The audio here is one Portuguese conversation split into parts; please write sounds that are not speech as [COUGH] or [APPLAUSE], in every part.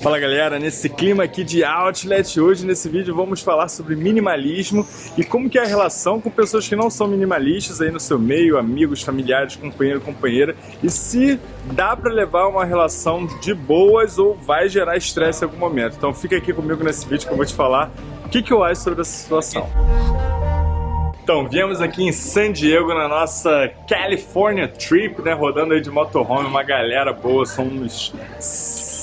Fala galera, nesse clima aqui de Outlet, hoje nesse vídeo vamos falar sobre minimalismo e como que é a relação com pessoas que não são minimalistas aí no seu meio, amigos, familiares, companheiro, companheira e se dá para levar uma relação de boas ou vai gerar estresse em algum momento. Então fica aqui comigo nesse vídeo que eu vou te falar o que, que eu acho sobre essa situação. Então, viemos aqui em San Diego na nossa California Trip, né, rodando aí de motorhome, uma galera boa, somos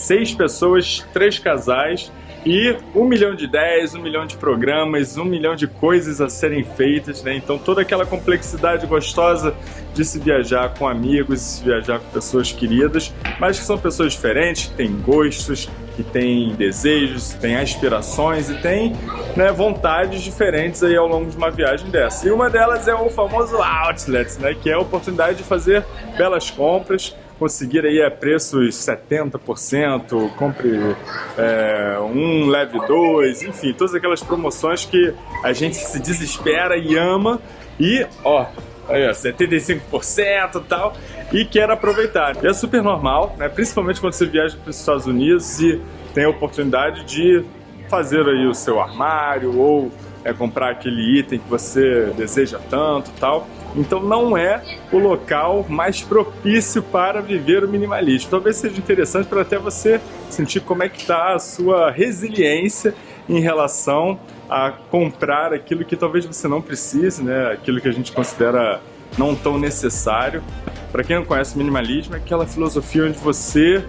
seis pessoas, três casais e um milhão de ideias, um milhão de programas, um milhão de coisas a serem feitas, né? Então toda aquela complexidade gostosa de se viajar com amigos, se viajar com pessoas queridas, mas que são pessoas diferentes, que têm gostos, que têm desejos, que têm aspirações e têm né, vontades diferentes aí ao longo de uma viagem dessa. E uma delas é o famoso outlet, né? Que é a oportunidade de fazer belas compras, conseguir aí a preços 70%, compre é, um, leve dois, enfim, todas aquelas promoções que a gente se desespera e ama e, ó, aí, ó 75% e tal, e quer aproveitar. E é super normal, né? principalmente quando você viaja para os Estados Unidos e tem a oportunidade de fazer aí o seu armário ou é, comprar aquele item que você deseja tanto tal. Então não é o local mais propício para viver o minimalismo. Talvez seja interessante para até você sentir como é que está a sua resiliência em relação a comprar aquilo que talvez você não precise, né? aquilo que a gente considera não tão necessário. Para quem não conhece o minimalismo, é aquela filosofia onde você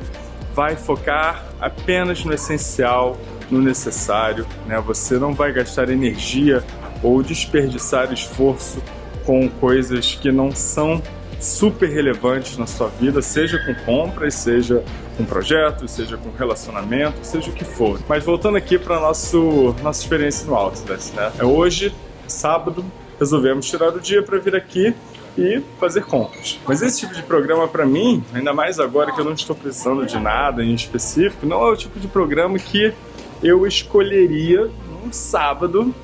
vai focar apenas no essencial, no necessário, né? Você não vai gastar energia ou desperdiçar esforço com coisas que não são super relevantes na sua vida, seja com compras, seja com projetos, seja com relacionamento, seja o que for. Mas voltando aqui para nosso nossa experiência no Outlet, né? É hoje, sábado, resolvemos tirar o dia para vir aqui e fazer compras. Mas esse tipo de programa para mim, ainda mais agora que eu não estou precisando de nada em específico, não é o tipo de programa que eu escolheria num sábado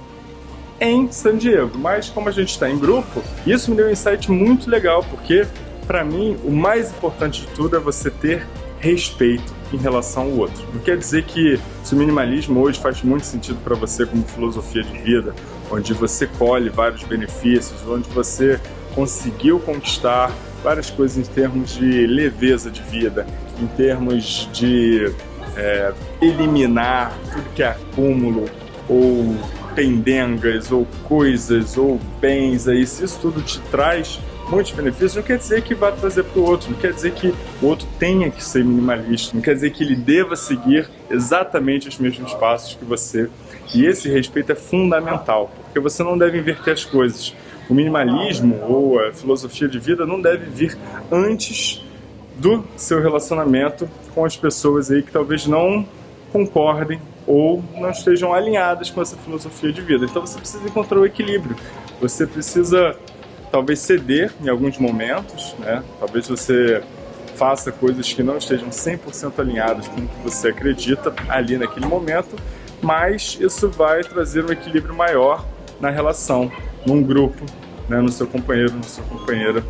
em San Diego. Mas como a gente está em grupo, isso me deu um insight muito legal, porque para mim o mais importante de tudo é você ter respeito em relação ao outro. Não quer dizer que se o minimalismo hoje faz muito sentido para você como filosofia de vida, onde você colhe vários benefícios, onde você conseguiu conquistar várias coisas em termos de leveza de vida, em termos de é, eliminar tudo que é acúmulo ou pendengas ou coisas ou bens aí, se isso tudo te traz muitos benefícios, não quer dizer que vai trazer para o outro, não quer dizer que o outro tenha que ser minimalista, não quer dizer que ele deva seguir exatamente os mesmos passos que você. E esse respeito é fundamental, porque você não deve inverter as coisas. O minimalismo ou a filosofia de vida não deve vir antes do seu relacionamento com as pessoas aí que talvez não concordem ou não estejam alinhadas com essa filosofia de vida. Então você precisa encontrar o equilíbrio. Você precisa talvez ceder em alguns momentos, né? Talvez você faça coisas que não estejam 100% alinhadas com o que você acredita ali naquele momento, mas isso vai trazer um equilíbrio maior na relação, num grupo, né? no seu companheiro, na sua companheira.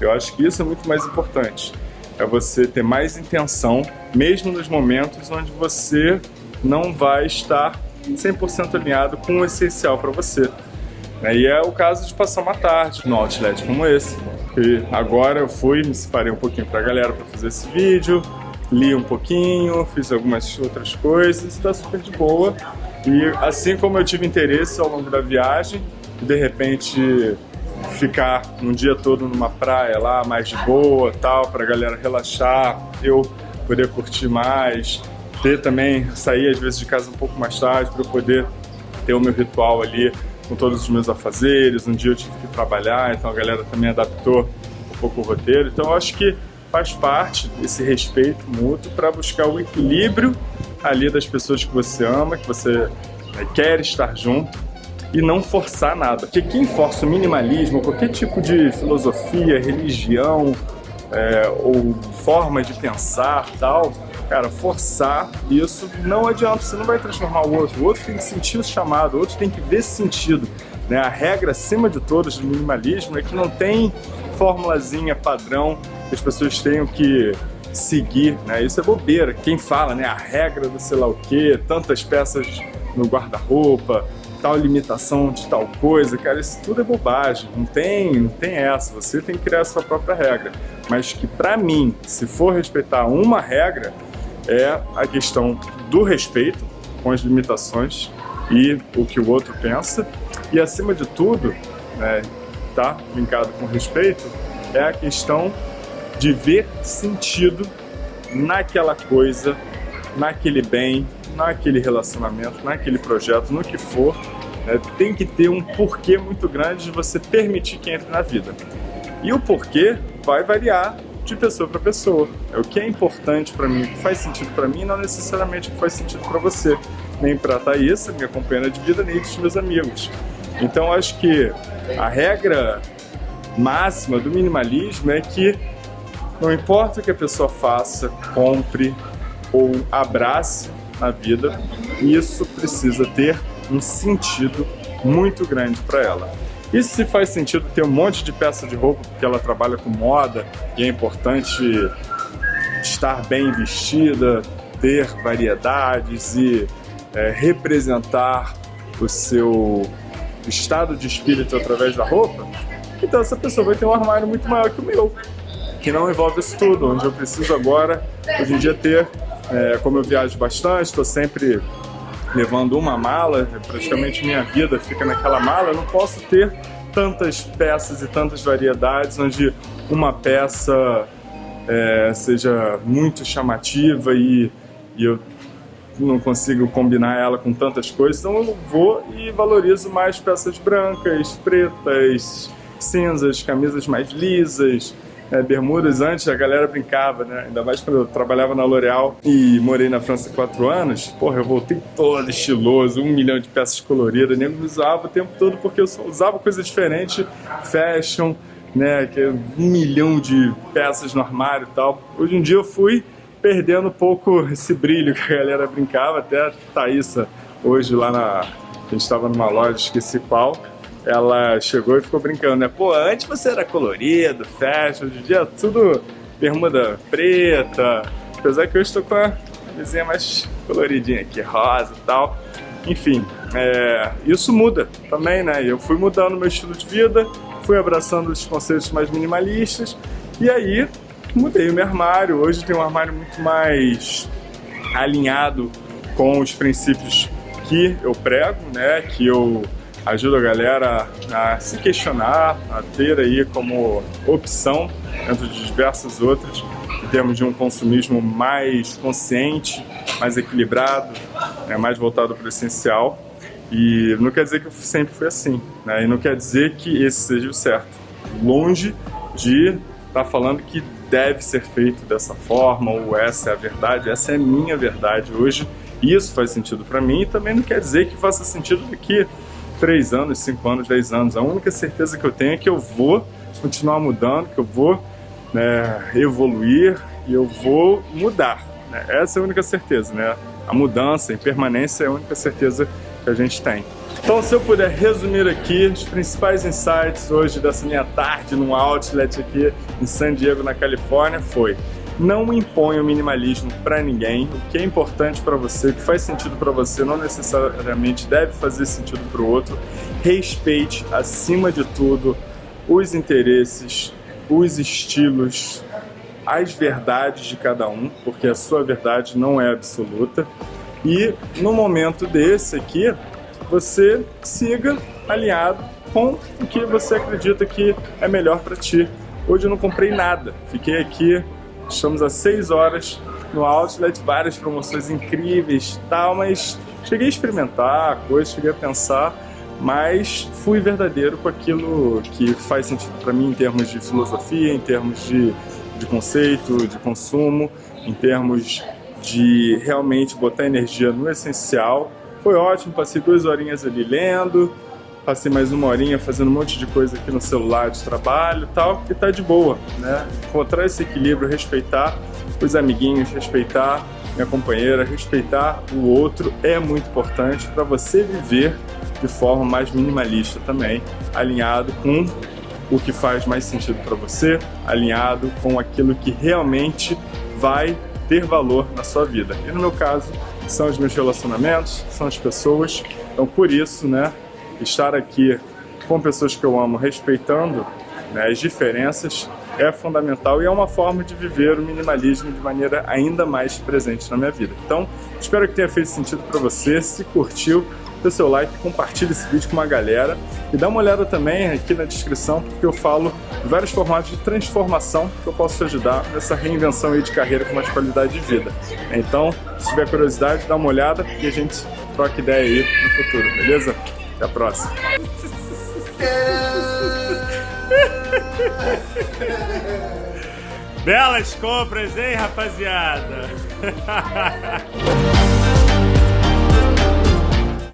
Eu acho que isso é muito mais importante é você ter mais intenção, mesmo nos momentos onde você não vai estar 100% alinhado com o essencial para você. E é o caso de passar uma tarde no outlet como esse. E agora eu fui, me separei um pouquinho para a galera para fazer esse vídeo, li um pouquinho, fiz algumas outras coisas, está super de boa. E assim como eu tive interesse ao longo da viagem, de repente ficar um dia todo numa praia lá, mais de boa, tal, pra galera relaxar, eu poder curtir mais, ter também, sair às vezes de casa um pouco mais tarde para eu poder ter o meu ritual ali com todos os meus afazeres, um dia eu tive que trabalhar, então a galera também adaptou um pouco o roteiro, então eu acho que faz parte desse respeito mútuo para buscar o equilíbrio ali das pessoas que você ama, que você né, quer estar junto, e não forçar nada. Porque quem força o minimalismo, qualquer tipo de filosofia, religião é, ou forma de pensar tal, cara, forçar isso não adianta, você não vai transformar o outro. O outro tem que sentir o chamado, o outro tem que ver sentido. Né? A regra, acima de todas, do minimalismo é que não tem formulazinha padrão que as pessoas tenham que seguir, né? Isso é bobeira. Quem fala, né? A regra do sei lá o quê, tantas peças no guarda-roupa, tal limitação de tal coisa, cara, isso tudo é bobagem. Não tem, não tem essa. Você tem que criar a sua própria regra. Mas que para mim, se for respeitar uma regra, é a questão do respeito com as limitações e o que o outro pensa. E acima de tudo, né, tá linkado com respeito, é a questão de ver sentido naquela coisa, naquele bem, naquele relacionamento, naquele projeto, no que for. Né, tem que ter um porquê muito grande de você permitir que entre na vida. E o porquê vai variar de pessoa para pessoa. É o que é importante para mim, o que faz sentido para mim, não necessariamente o que faz sentido para você, nem para a Thaís, minha companheira de vida, nem dos meus amigos. Então acho que a regra máxima do minimalismo é que não importa o que a pessoa faça, compre ou abrace na vida, isso precisa ter um sentido muito grande para ela. E se faz sentido ter um monte de peça de roupa porque ela trabalha com moda e é importante estar bem vestida, ter variedades e é, representar o seu estado de espírito através da roupa, então essa pessoa vai ter um armário muito maior que o meu, que não envolve isso tudo, onde eu preciso agora, hoje em dia, ter, é, como eu viajo bastante, estou sempre levando uma mala, praticamente minha vida fica naquela mala, eu não posso ter tantas peças e tantas variedades, onde uma peça é, seja muito chamativa e, e eu não consigo combinar ela com tantas coisas, então eu vou e valorizo mais peças brancas, pretas, cinzas, camisas mais lisas, é, bermudas. Antes a galera brincava, né? Ainda mais quando eu trabalhava na L'Oréal e morei na França quatro anos. Porra, eu voltei todo estiloso, um milhão de peças coloridas. Nem me usava o tempo todo porque eu só usava coisa diferente, fashion, né? Que é um milhão de peças no armário e tal. Hoje em dia eu fui perdendo um pouco esse brilho que a galera brincava. Até a Thaísa, hoje lá na... A gente estava numa loja, esqueci qual ela chegou e ficou brincando, né? Pô, antes você era colorido, fashion, hoje em dia é tudo bermuda preta, apesar que eu estou com a vizinha mais coloridinha aqui, rosa e tal. Enfim, é, isso muda também, né? Eu fui mudando meu estilo de vida, fui abraçando os conceitos mais minimalistas e aí mudei o meu armário. Hoje tem um armário muito mais alinhado com os princípios que eu prego, né? Que eu ajuda a galera a se questionar, a ter aí como opção, dentro de diversas outras, em termos de um consumismo mais consciente, mais equilibrado, né, mais voltado para o essencial. E não quer dizer que eu sempre fui assim, né? e não quer dizer que esse seja o certo. Longe de estar tá falando que deve ser feito dessa forma, ou essa é a verdade, essa é a minha verdade hoje, isso faz sentido para mim, e também não quer dizer que faça sentido que 3 anos, 5 anos, 10 anos. A única certeza que eu tenho é que eu vou continuar mudando, que eu vou né, evoluir e eu vou mudar. Né? Essa é a única certeza, né? A mudança, a impermanência é a única certeza que a gente tem. Então, se eu puder resumir aqui os principais insights hoje dessa minha tarde no outlet aqui em San Diego, na Califórnia, foi não impõe o minimalismo para ninguém. O que é importante para você, o que faz sentido para você, não necessariamente deve fazer sentido para o outro. Respeite, acima de tudo, os interesses, os estilos, as verdades de cada um, porque a sua verdade não é absoluta. E no momento desse aqui, você siga alinhado com o que você acredita que é melhor para ti. Hoje eu não comprei nada, fiquei aqui Estamos há 6 horas no Outlet, várias promoções incríveis tal, mas cheguei a experimentar coisas, cheguei a pensar, mas fui verdadeiro com aquilo que faz sentido para mim em termos de filosofia, em termos de, de conceito, de consumo, em termos de realmente botar energia no essencial. Foi ótimo, passei duas horinhas ali lendo, passei mais uma horinha fazendo um monte de coisa aqui no celular de trabalho e tal, e tá de boa, né? Encontrar esse equilíbrio, respeitar os amiguinhos, respeitar minha companheira, respeitar o outro é muito importante para você viver de forma mais minimalista também, alinhado com o que faz mais sentido para você, alinhado com aquilo que realmente vai ter valor na sua vida. E no meu caso, são os meus relacionamentos, são as pessoas. Então, por isso, né, estar aqui com pessoas que eu amo, respeitando né, as diferenças, é fundamental e é uma forma de viver o minimalismo de maneira ainda mais presente na minha vida. Então, espero que tenha feito sentido para você. Se curtiu, dê seu like, compartilhe esse vídeo com uma galera e dá uma olhada também aqui na descrição porque eu falo vários formatos de transformação que eu posso te ajudar nessa reinvenção aí de carreira com mais qualidade de vida. Então, se tiver curiosidade, dá uma olhada e a gente troca ideia aí no futuro, beleza? Até a próxima. Belas compras, hein, rapaziada? [LAUGHS]